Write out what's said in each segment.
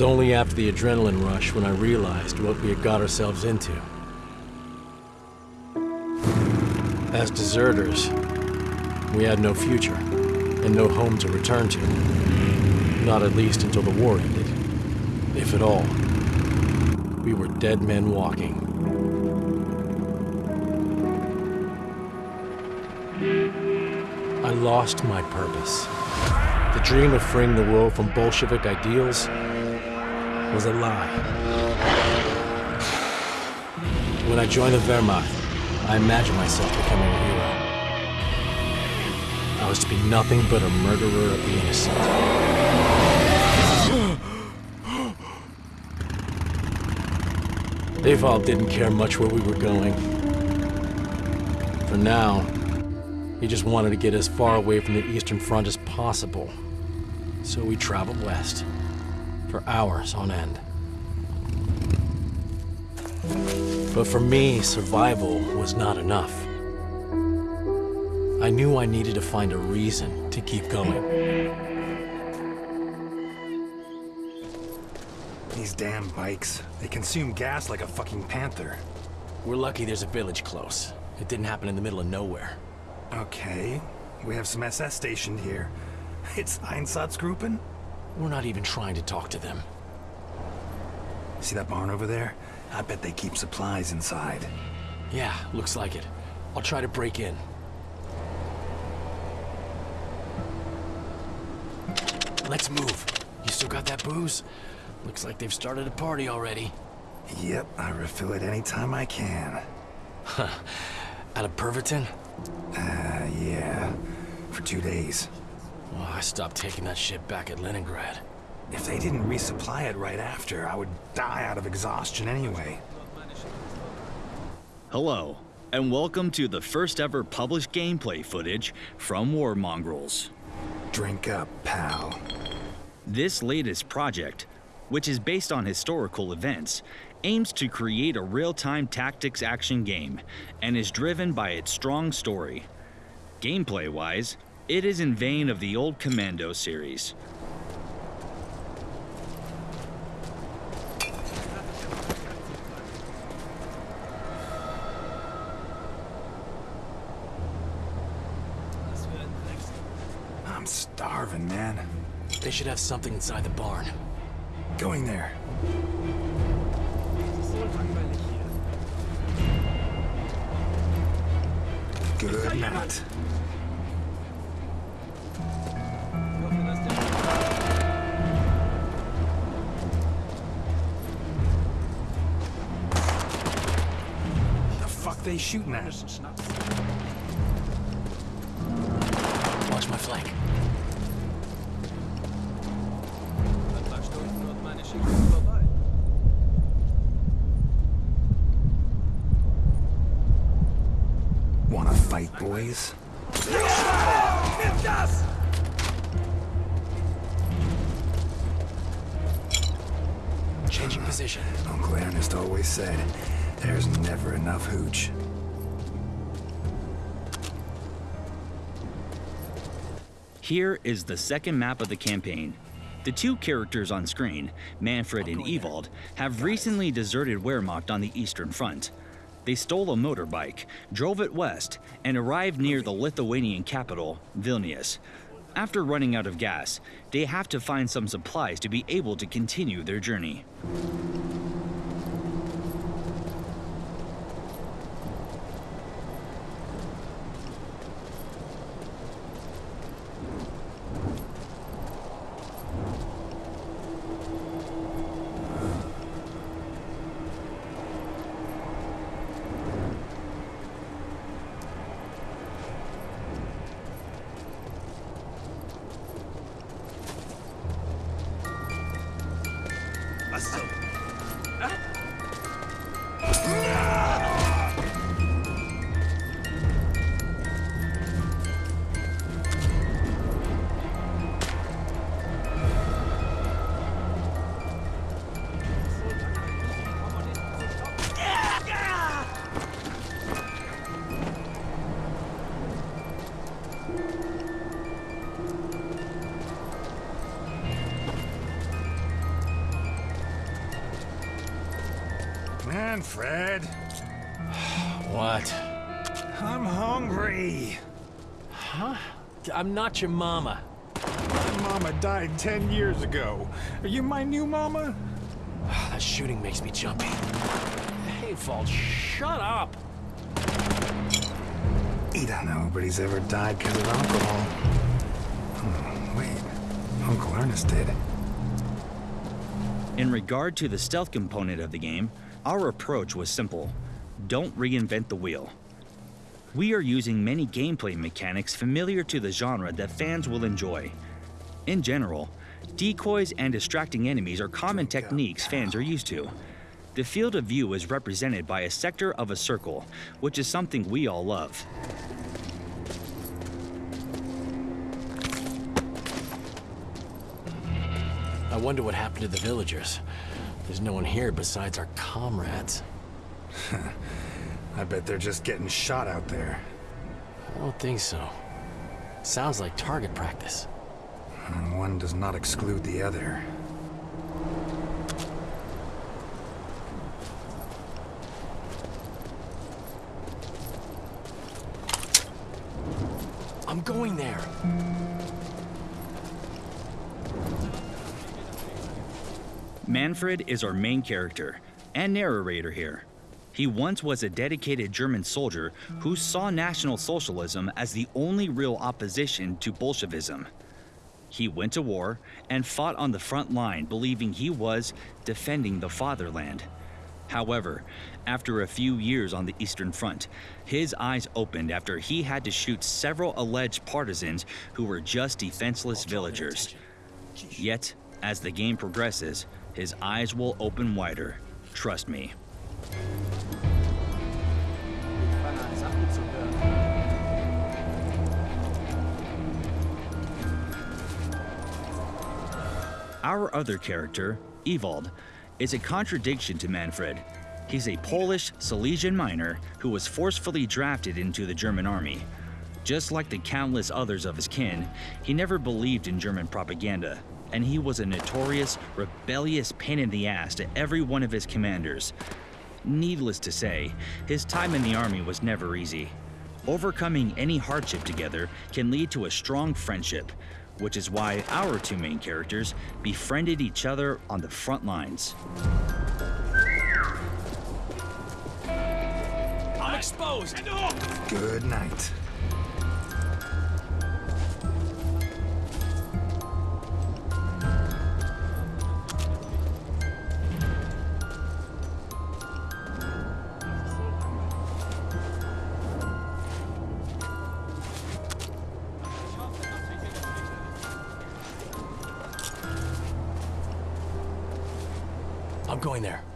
was only after the adrenaline rush when I realized what we had got ourselves into. As deserters, we had no future and no home to return to. Not at least until the war ended, if at all. We were dead men walking. I lost my purpose. The dream of freeing the world from Bolshevik ideals was a lie. When I joined the Wehrmacht, I imagined myself becoming a hero. I was to be nothing but a murderer of the innocent. Ewald didn't care much where we were going. For now, he just wanted to get as far away from the Eastern Front as possible. So we traveled west, for hours on end. But for me, survival was not enough. I knew I needed to find a reason to keep going. These damn bikes. They consume gas like a fucking panther. We're lucky there's a village close. It didn't happen in the middle of nowhere. Okay. We have some SS stationed here. It's Einsatzgruppen? We're not even trying to talk to them. See that barn over there? I bet they keep supplies inside. Yeah, looks like it. I'll try to break in. Let's move. You still got that booze? Looks like they've started a party already. Yep, I refill it anytime I can. Huh. Out of Pervitin? Uh, yeah. For two days. Oh, I stopped taking that shit back at Leningrad. If they didn't resupply it right after, I would die out of exhaustion anyway. Hello, and welcome to the first ever published gameplay footage from War Mongrels. Drink up, pal. This latest project, which is based on historical events, aims to create a real-time tactics action game and is driven by its strong story. Gameplay-wise, it is in vain of the old Commando series. I'm starving, man. They should have something inside the barn. Going there. Good night. They shooting at? Watch my flank. Wanna fight, boys? Changing position. Uncle Ernest always said, there's never enough hooch. Here is the second map of the campaign. The two characters on screen, Manfred and Ewald, have recently deserted Wehrmacht on the Eastern Front. They stole a motorbike, drove it west, and arrived near the Lithuanian capital, Vilnius. After running out of gas, they have to find some supplies to be able to continue their journey. Manfred, What? I'm hungry. Huh? I'm not your mama. My mama died ten years ago. Are you my new mama? That shooting makes me jumpy. Hey, Fault, shut up! He don't know, but he's ever died because of alcohol. Hmm, wait, Uncle Ernest did. In regard to the stealth component of the game, our approach was simple. Don't reinvent the wheel. We are using many gameplay mechanics familiar to the genre that fans will enjoy. In general, decoys and distracting enemies are common techniques fans are used to. The field of view is represented by a sector of a circle, which is something we all love. I wonder what happened to the villagers. There's no one here besides our comrades. I bet they're just getting shot out there. I don't think so. Sounds like target practice. And one does not exclude the other. Manfred is our main character and narrator here. He once was a dedicated German soldier who saw National Socialism as the only real opposition to Bolshevism. He went to war and fought on the front line, believing he was defending the fatherland. However, after a few years on the Eastern Front, his eyes opened after he had to shoot several alleged partisans who were just defenseless villagers. Yet, as the game progresses, his eyes will open wider. Trust me. Our other character, Ewald, is a contradiction to Manfred. He's a Polish Silesian miner who was forcefully drafted into the German army. Just like the countless others of his kin, he never believed in German propaganda, and he was a notorious, rebellious pain in the ass to every one of his commanders. Needless to say, his time in the army was never easy. Overcoming any hardship together can lead to a strong friendship, which is why our two main characters befriended each other on the front lines. I'm exposed! Good night. Going there.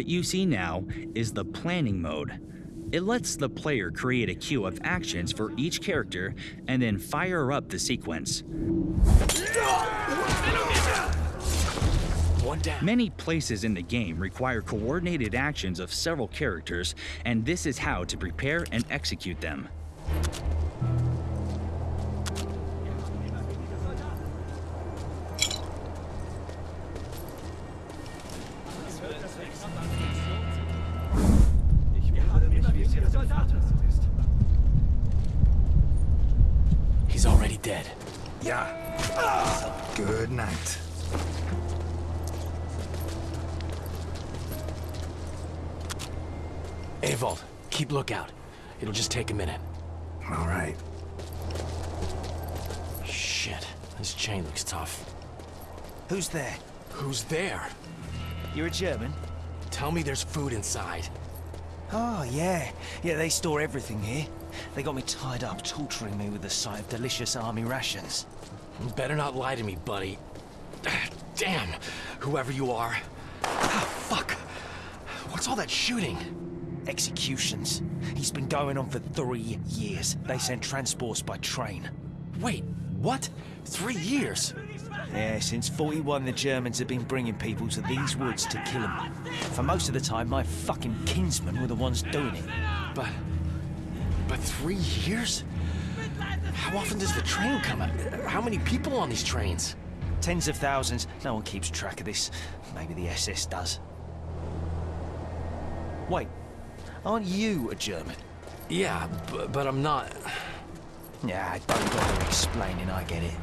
What you see now is the planning mode. It lets the player create a queue of actions for each character and then fire up the sequence. Many places in the game require coordinated actions of several characters, and this is how to prepare and execute them. There? You're a German? Tell me there's food inside. Oh, yeah. Yeah, they store everything here. They got me tied up, torturing me with the sight of delicious army rations. You better not lie to me, buddy. Damn, whoever you are. Ah, fuck. What's all that shooting? Executions. He's been going on for three years. They send transports by train. Wait, what? Three years? Yeah, since 41 the Germans have been bringing people to these woods to kill them. For most of the time, my fucking kinsmen were the ones doing it. But... But three years? How often does the train come? How many people on these trains? Tens of thousands. No one keeps track of this. Maybe the SS does. Wait, aren't you a German? Yeah, but, but I'm not... Yeah, don't bother explaining, I get it.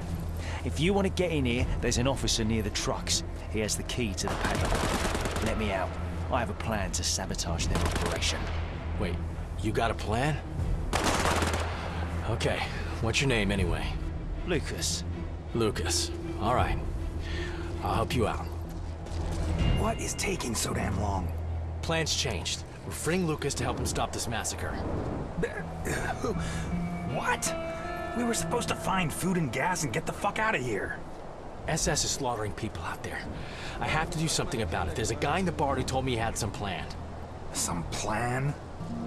If you want to get in here, there's an officer near the trucks. He has the key to the padlock. Let me out. I have a plan to sabotage their operation. Wait, you got a plan? Okay, what's your name anyway? Lucas, Lucas. All right. I'll help you out. What is taking so damn long? Plans changed. We're freeing Lucas to help him stop this massacre. Uh, what? We were supposed to find food and gas and get the fuck out of here. SS is slaughtering people out there. I have to do something about it. There's a guy in the bar who told me he had some plan. Some plan?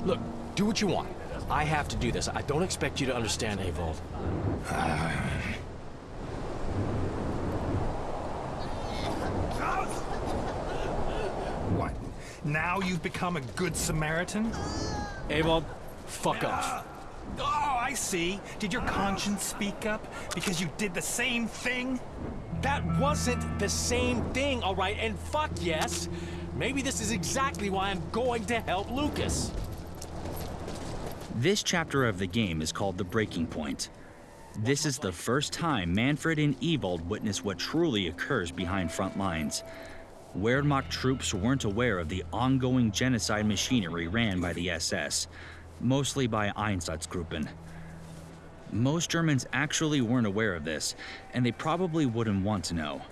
Look, do what you want. I have to do this. I don't expect you to understand, Ewald. What? Now you've become a good Samaritan? Ewald, fuck off. Ah. Ah. I see. Did your conscience speak up? Because you did the same thing? That wasn't the same thing, all right? And fuck yes. Maybe this is exactly why I'm going to help Lucas. This chapter of the game is called The Breaking Point. This is the first time Manfred and Ewald witness what truly occurs behind front lines. Wehrmacht troops weren't aware of the ongoing genocide machinery ran by the SS, mostly by Einsatzgruppen. Most Germans actually weren't aware of this, and they probably wouldn't want to know.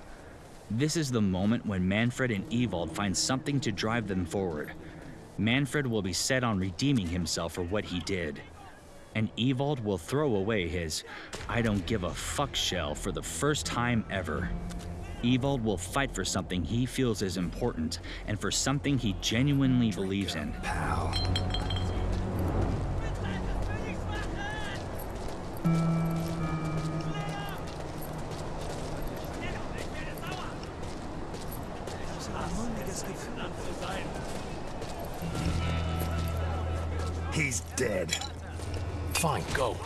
This is the moment when Manfred and Ewald find something to drive them forward. Manfred will be set on redeeming himself for what he did. And Ewald will throw away his I don't give a fuck shell for the first time ever. Ewald will fight for something he feels is important and for something he genuinely believes in. He's dead. Fine, go.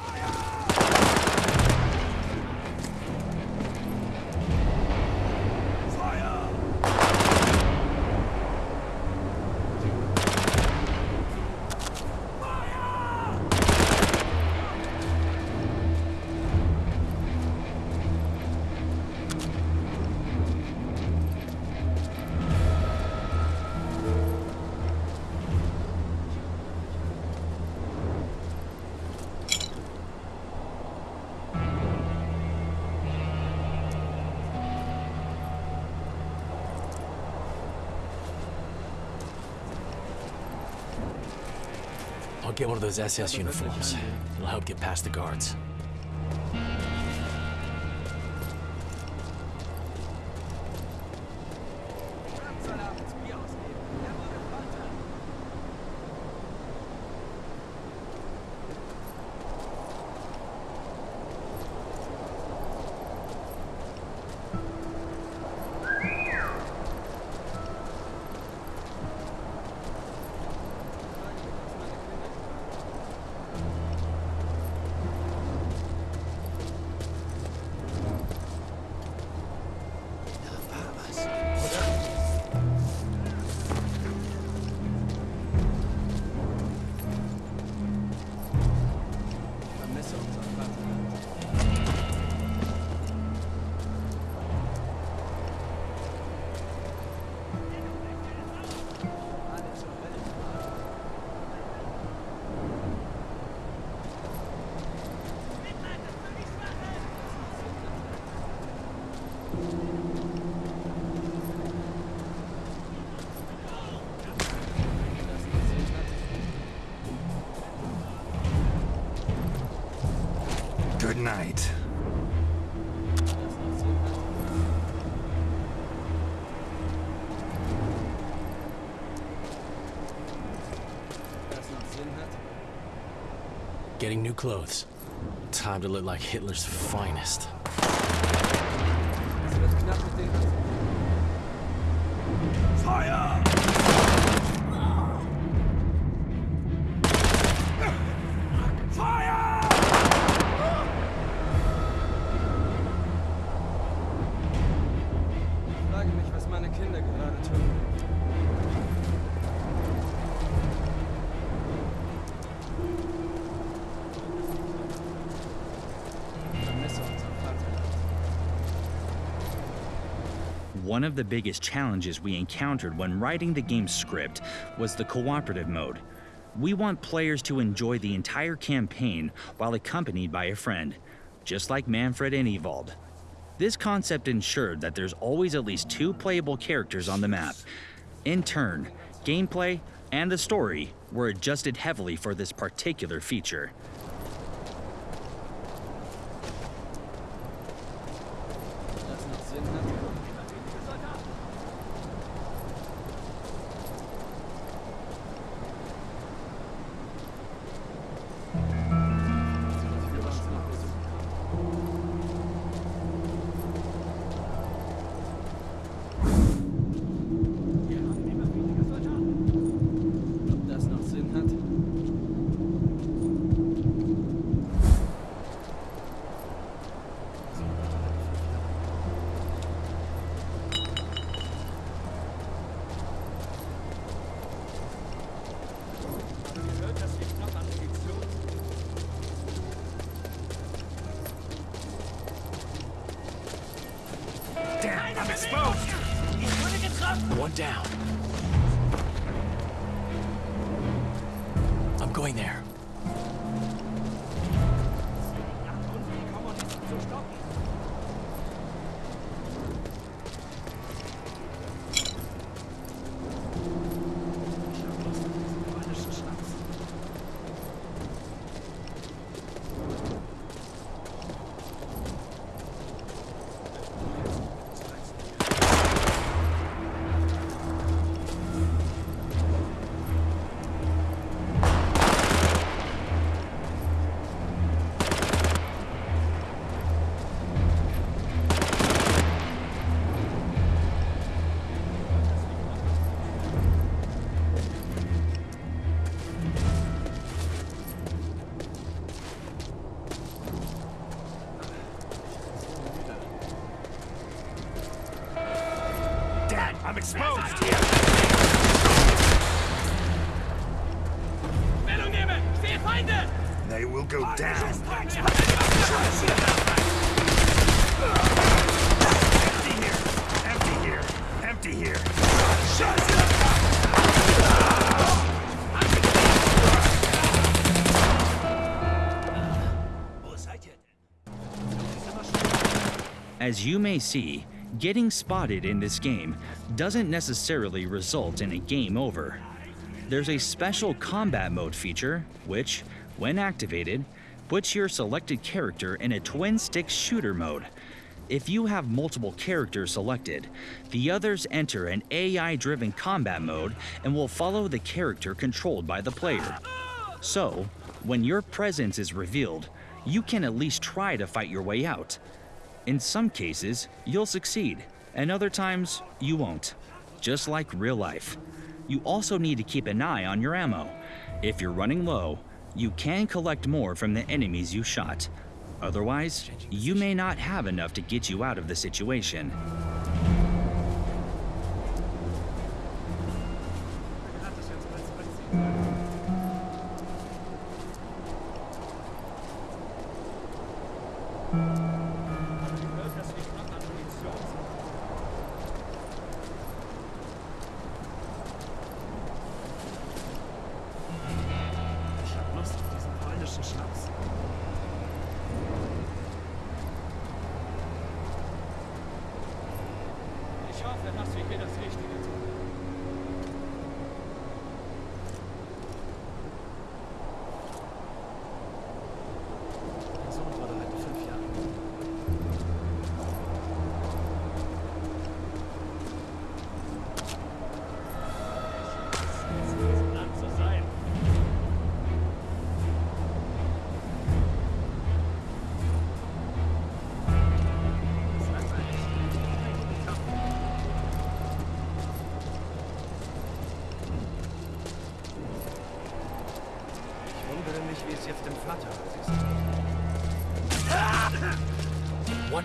One of those SS uniforms. It'll help get past the guards. Good night. Getting new clothes. Time to look like Hitler's finest. Ich One of the biggest challenges we encountered when writing the game's script was the cooperative mode. We want players to enjoy the entire campaign while accompanied by a friend, just like Manfred and Ewald. This concept ensured that there's always at least two playable characters on the map. In turn, gameplay and the story were adjusted heavily for this particular feature. One down. As you may see, getting spotted in this game doesn't necessarily result in a game over. There's a special combat mode feature, which, when activated, puts your selected character in a twin stick shooter mode. If you have multiple characters selected, the others enter an AI driven combat mode and will follow the character controlled by the player. So, when your presence is revealed, you can at least try to fight your way out. In some cases, you'll succeed, and other times, you won't. Just like real life. You also need to keep an eye on your ammo. If you're running low, you can collect more from the enemies you shot. Otherwise, you may not have enough to get you out of the situation.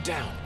Down.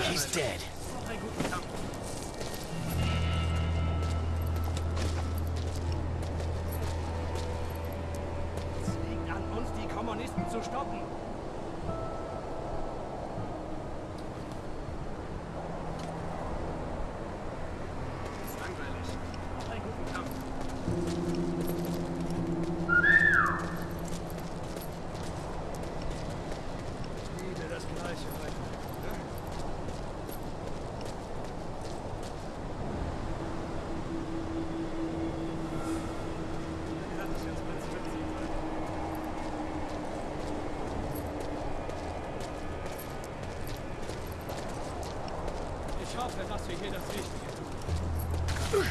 He's dead.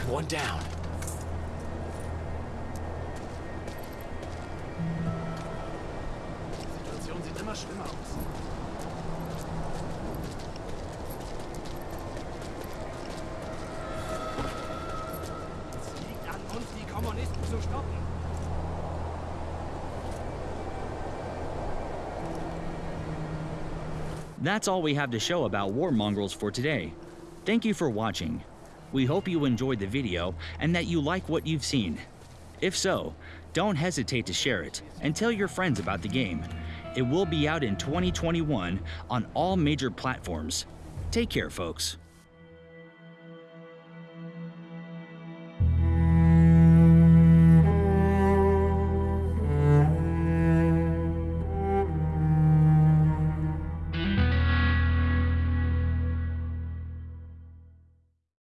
One down. Die Situation sieht immer schlimmer aus. Es liegt an uns, die Kommunisten zu stoppen. That's all we have to show about War Mongrels for today. Thank you for watching. We hope you enjoyed the video and that you like what you've seen. If so, don't hesitate to share it and tell your friends about the game. It will be out in 2021 on all major platforms. Take care, folks.